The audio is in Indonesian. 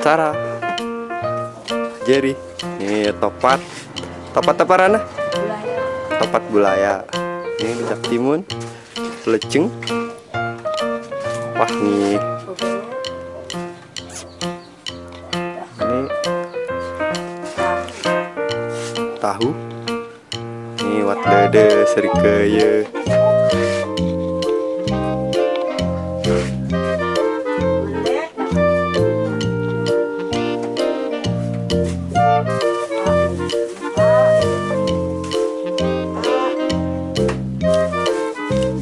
Sarah. Jerry. Ini topat topat apa Rana? Topat bulaya ini rujak timun. Leceng wah nih. Ini. Tahu. Ini wat dede serikeye